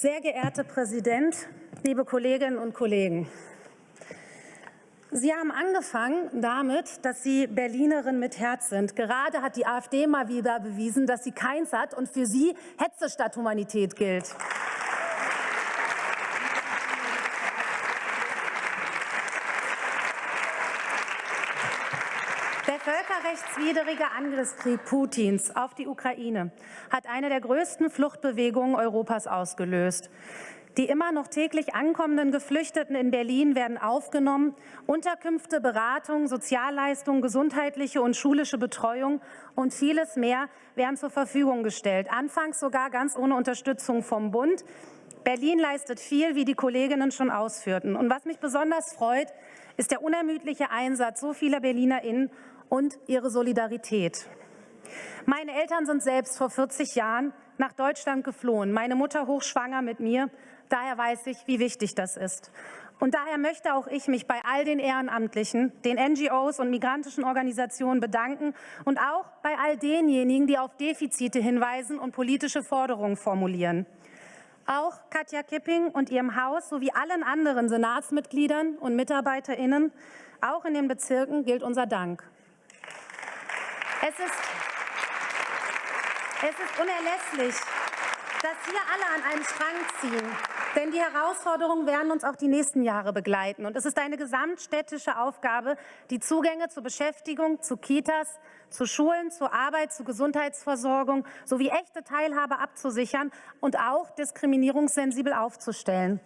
Sehr geehrter Präsident, liebe Kolleginnen und Kollegen! Sie haben angefangen damit, dass Sie Berlinerin mit Herz sind. Gerade hat die AfD mal wieder bewiesen, dass sie keins hat und für Sie Hetze statt Humanität gilt. Völkerrechtswidrige Angriffskrieg Putins auf die Ukraine hat eine der größten Fluchtbewegungen Europas ausgelöst. Die immer noch täglich ankommenden Geflüchteten in Berlin werden aufgenommen. Unterkünfte, Beratung, Sozialleistungen, gesundheitliche und schulische Betreuung und vieles mehr werden zur Verfügung gestellt. Anfangs sogar ganz ohne Unterstützung vom Bund. Berlin leistet viel, wie die Kolleginnen schon ausführten. Und was mich besonders freut, ist der unermüdliche Einsatz so vieler BerlinerInnen und ihre Solidarität. Meine Eltern sind selbst vor 40 Jahren nach Deutschland geflohen, meine Mutter hochschwanger mit mir. Daher weiß ich, wie wichtig das ist. Und daher möchte auch ich mich bei all den Ehrenamtlichen, den NGOs und migrantischen Organisationen bedanken und auch bei all denjenigen, die auf Defizite hinweisen und politische Forderungen formulieren. Auch Katja Kipping und ihrem Haus sowie allen anderen Senatsmitgliedern und MitarbeiterInnen, auch in den Bezirken, gilt unser Dank. Es ist, es ist unerlässlich, dass wir alle an einem Strang ziehen. Denn die Herausforderungen werden uns auch die nächsten Jahre begleiten. Und es ist eine gesamtstädtische Aufgabe, die Zugänge zur Beschäftigung, zu Kitas, zu Schulen, zur Arbeit, zur Gesundheitsversorgung sowie echte Teilhabe abzusichern und auch diskriminierungssensibel aufzustellen.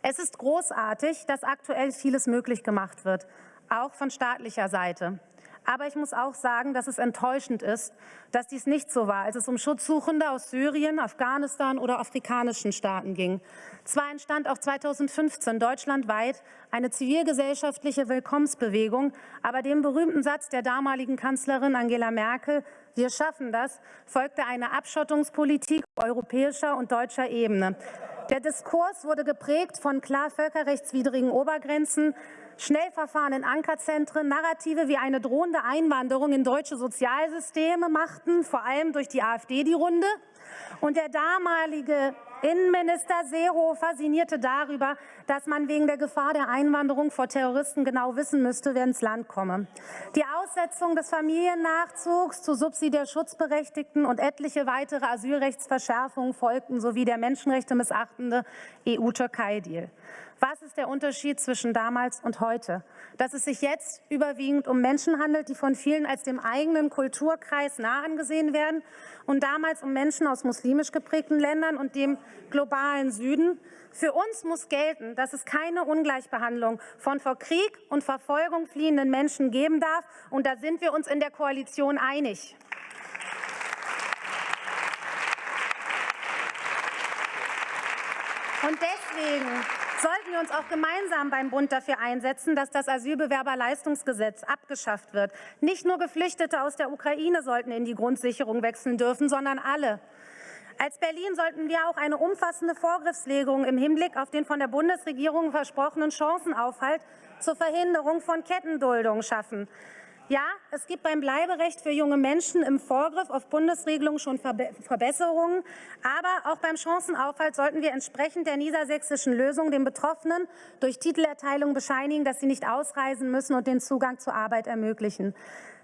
Es ist großartig, dass aktuell vieles möglich gemacht wird, auch von staatlicher Seite. Aber ich muss auch sagen, dass es enttäuschend ist, dass dies nicht so war, als es um Schutzsuchende aus Syrien, Afghanistan oder afrikanischen Staaten ging. Zwar entstand auch 2015 deutschlandweit eine zivilgesellschaftliche Willkommensbewegung, aber dem berühmten Satz der damaligen Kanzlerin Angela Merkel, wir schaffen das, folgte eine Abschottungspolitik europäischer und deutscher Ebene. Der Diskurs wurde geprägt von klar völkerrechtswidrigen Obergrenzen, Schnellverfahren in Ankerzentren, Narrative wie eine drohende Einwanderung in deutsche Sozialsysteme machten, vor allem durch die AfD die Runde. Und der damalige Innenminister Seehofer sinnierte darüber, dass man wegen der Gefahr der Einwanderung vor Terroristen genau wissen müsste, wer ins Land komme. Die Aussetzung des Familiennachzugs zu subsidiär Schutzberechtigten und etliche weitere Asylrechtsverschärfungen folgten, sowie der Menschenrechte missachtende EU-Türkei-Deal. Was ist der Unterschied zwischen damals und heute? Dass es sich jetzt überwiegend um Menschen handelt, die von vielen als dem eigenen Kulturkreis nah angesehen werden und damals um Menschen aus muslimisch geprägten Ländern und dem globalen Süden. Für uns muss gelten, dass es keine Ungleichbehandlung von vor Krieg und Verfolgung fliehenden Menschen geben darf. Und da sind wir uns in der Koalition einig. Und deswegen sollten wir uns auch gemeinsam beim Bund dafür einsetzen, dass das Asylbewerberleistungsgesetz abgeschafft wird. Nicht nur Geflüchtete aus der Ukraine sollten in die Grundsicherung wechseln dürfen, sondern alle. Als Berlin sollten wir auch eine umfassende Vorgriffslegung im Hinblick auf den von der Bundesregierung versprochenen Chancenaufhalt zur Verhinderung von Kettenduldung schaffen. Ja, es gibt beim Bleiberecht für junge Menschen im Vorgriff auf Bundesregelungen schon Verbesserungen. Aber auch beim Chancenaufhalt sollten wir entsprechend der niedersächsischen Lösung den Betroffenen durch Titelerteilung bescheinigen, dass sie nicht ausreisen müssen und den Zugang zur Arbeit ermöglichen.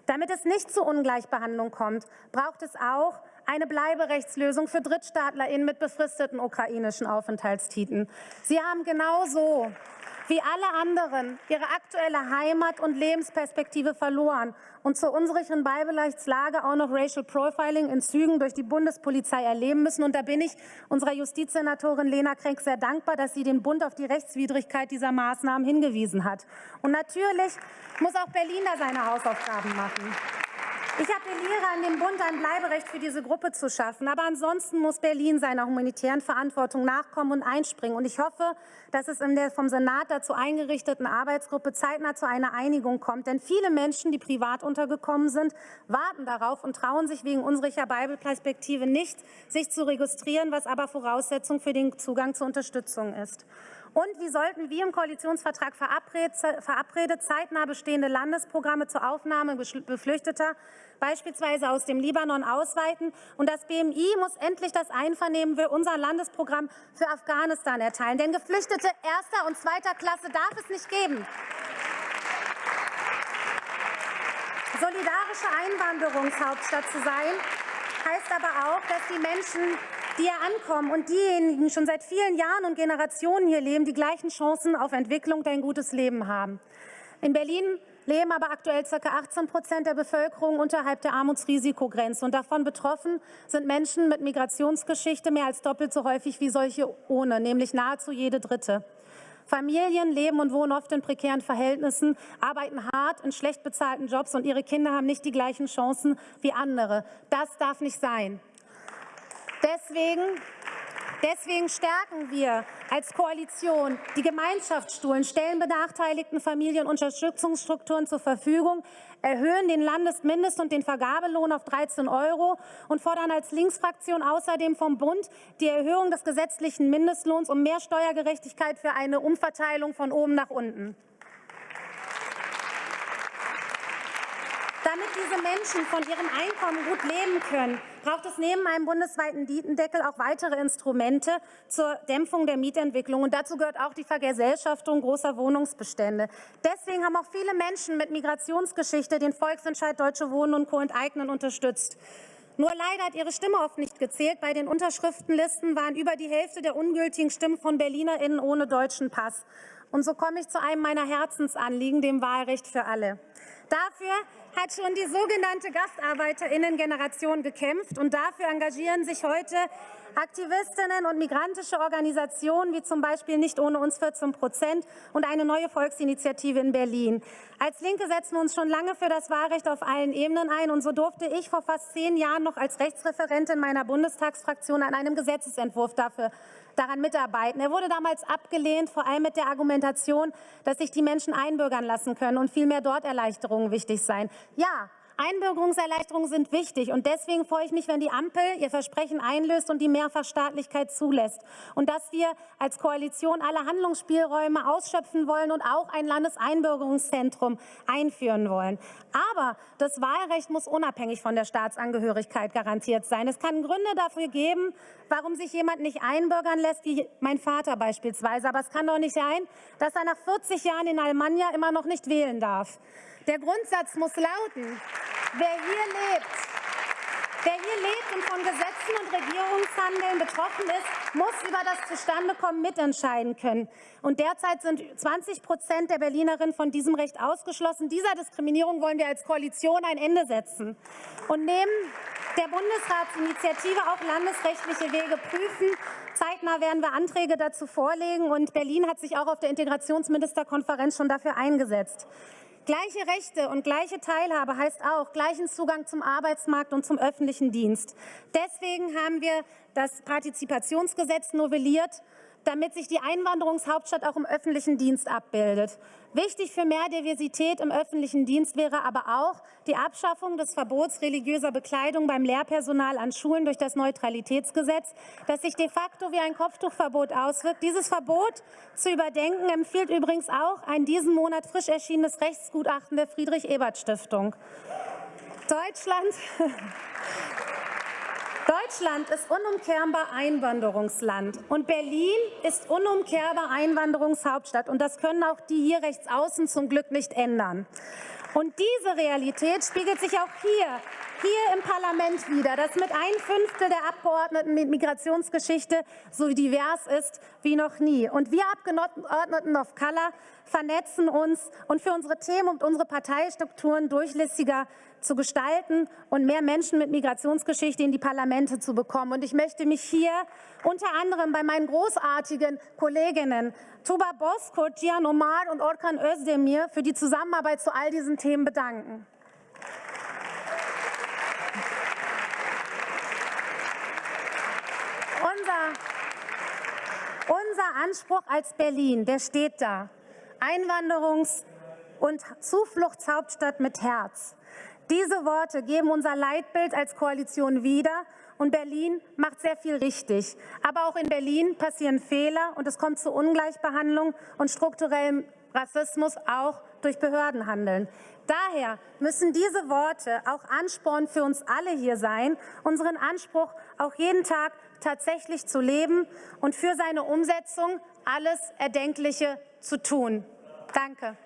Damit es nicht zu Ungleichbehandlung kommt, braucht es auch eine Bleiberechtslösung für DrittstaatlerInnen mit befristeten ukrainischen Aufenthaltstiteln. Sie haben genauso wie alle anderen ihre aktuelle Heimat und Lebensperspektive verloren und zur unsicheren Bleiberechtslage auch noch Racial Profiling in Zügen durch die Bundespolizei erleben müssen. Und da bin ich unserer Justizsenatorin Lena Krenk sehr dankbar, dass sie den Bund auf die Rechtswidrigkeit dieser Maßnahmen hingewiesen hat. Und natürlich muss auch Berlin da seine Hausaufgaben machen. Ich appelliere an den Bund, ein Bleiberecht für diese Gruppe zu schaffen. Aber ansonsten muss Berlin seiner humanitären Verantwortung nachkommen und einspringen. Und ich hoffe, dass es in der vom Senat dazu eingerichteten Arbeitsgruppe zeitnah zu einer Einigung kommt. Denn viele Menschen, die privat untergekommen sind, warten darauf und trauen sich wegen unsicherer Bibelperspektive nicht, sich zu registrieren, was aber Voraussetzung für den Zugang zur Unterstützung ist. Und wie sollten wie im Koalitionsvertrag verabredet zeitnah bestehende Landesprogramme zur Aufnahme Geflüchteter beispielsweise aus dem Libanon ausweiten. Und das BMI muss endlich das Einvernehmen für unser Landesprogramm für Afghanistan erteilen. Denn Geflüchtete erster und zweiter Klasse darf es nicht geben. Solidarische Einwanderungshauptstadt zu sein, heißt aber auch, dass die Menschen die hier ankommen und diejenigen schon seit vielen Jahren und Generationen hier leben, die gleichen Chancen auf Entwicklung und ein gutes Leben haben. In Berlin leben aber aktuell ca. 18 Prozent der Bevölkerung unterhalb der Armutsrisikogrenze. Und davon betroffen sind Menschen mit Migrationsgeschichte mehr als doppelt so häufig wie solche ohne, nämlich nahezu jede dritte. Familien leben und wohnen oft in prekären Verhältnissen, arbeiten hart in schlecht bezahlten Jobs und ihre Kinder haben nicht die gleichen Chancen wie andere. Das darf nicht sein. Deswegen, deswegen stärken wir als Koalition die Gemeinschaftsstuhlen, stellen benachteiligten Familien Unterstützungsstrukturen zur Verfügung, erhöhen den Landesmindest- und den Vergabelohn auf 13 Euro und fordern als Linksfraktion außerdem vom Bund die Erhöhung des gesetzlichen Mindestlohns um mehr Steuergerechtigkeit für eine Umverteilung von oben nach unten. Damit diese Menschen von ihrem Einkommen gut leben können, braucht es neben einem bundesweiten Mietendeckel auch weitere Instrumente zur Dämpfung der Mietentwicklung. Und dazu gehört auch die Vergesellschaftung großer Wohnungsbestände. Deswegen haben auch viele Menschen mit Migrationsgeschichte den Volksentscheid Deutsche Wohnen und Co. enteignen unterstützt. Nur leider hat ihre Stimme oft nicht gezählt. Bei den Unterschriftenlisten waren über die Hälfte der ungültigen Stimmen von BerlinerInnen ohne deutschen Pass. Und so komme ich zu einem meiner Herzensanliegen, dem Wahlrecht für alle. Dafür hat schon die sogenannte Gastarbeiterinnen-Generation gekämpft und dafür engagieren sich heute Aktivistinnen und migrantische Organisationen wie zum Beispiel Nicht ohne uns 14 Prozent und eine neue Volksinitiative in Berlin. Als Linke setzen wir uns schon lange für das Wahlrecht auf allen Ebenen ein und so durfte ich vor fast zehn Jahren noch als Rechtsreferentin meiner Bundestagsfraktion an einem Gesetzesentwurf dafür daran mitarbeiten. Er wurde damals abgelehnt, vor allem mit der Argumentation, dass sich die Menschen einbürgern lassen können und vielmehr dort Erleichterungen wichtig seien. Ja, Einbürgerungserleichterungen sind wichtig und deswegen freue ich mich, wenn die Ampel ihr Versprechen einlöst und die Mehrfachstaatlichkeit zulässt und dass wir als Koalition alle Handlungsspielräume ausschöpfen wollen und auch ein Landeseinbürgerungszentrum einführen wollen. Aber das Wahlrecht muss unabhängig von der Staatsangehörigkeit garantiert sein. Es kann Gründe dafür geben, warum sich jemand nicht einbürgern lässt, wie mein Vater beispielsweise. Aber es kann doch nicht sein, dass er nach 40 Jahren in Almania immer noch nicht wählen darf. Der Grundsatz muss lauten, wer hier lebt, wer hier lebt und von Gesetzen und Regierungshandeln betroffen ist, muss über das Zustandekommen mitentscheiden können. Und derzeit sind 20 Prozent der Berlinerinnen von diesem Recht ausgeschlossen. Dieser Diskriminierung wollen wir als Koalition ein Ende setzen. Und neben der Bundesratsinitiative auch landesrechtliche Wege prüfen. Zeitnah werden wir Anträge dazu vorlegen. Und Berlin hat sich auch auf der Integrationsministerkonferenz schon dafür eingesetzt. Gleiche Rechte und gleiche Teilhabe heißt auch gleichen Zugang zum Arbeitsmarkt und zum öffentlichen Dienst. Deswegen haben wir das Partizipationsgesetz novelliert damit sich die Einwanderungshauptstadt auch im öffentlichen Dienst abbildet. Wichtig für mehr Diversität im öffentlichen Dienst wäre aber auch die Abschaffung des Verbots religiöser Bekleidung beim Lehrpersonal an Schulen durch das Neutralitätsgesetz, das sich de facto wie ein Kopftuchverbot auswirkt. Dieses Verbot zu überdenken empfiehlt übrigens auch ein diesen Monat frisch erschienenes Rechtsgutachten der Friedrich-Ebert-Stiftung. Deutschland Deutschland ist unumkehrbar Einwanderungsland und Berlin ist unumkehrbar Einwanderungshauptstadt. Und das können auch die hier rechts außen zum Glück nicht ändern. Und diese Realität spiegelt sich auch hier, hier im Parlament wieder, dass mit ein Fünftel der Abgeordneten mit Migrationsgeschichte so divers ist wie noch nie. Und wir Abgeordneten of Color vernetzen uns und für unsere Themen und unsere Parteistrukturen durchlässiger zu gestalten und mehr Menschen mit Migrationsgeschichte in die Parlamente zu bekommen. Und ich möchte mich hier unter anderem bei meinen großartigen Kolleginnen Tuba Boskurt, Gian Omar und Orkan Özdemir für die Zusammenarbeit zu all diesen Themen bedanken. Unser, unser Anspruch als Berlin, der steht da. Einwanderungs- und Zufluchtshauptstadt mit Herz. Diese Worte geben unser Leitbild als Koalition wieder und Berlin macht sehr viel richtig. Aber auch in Berlin passieren Fehler und es kommt zu Ungleichbehandlung und strukturellem Rassismus auch durch Behördenhandeln. Daher müssen diese Worte auch Ansporn für uns alle hier sein, unseren Anspruch auch jeden Tag tatsächlich zu leben und für seine Umsetzung alles Erdenkliche zu tun. Danke.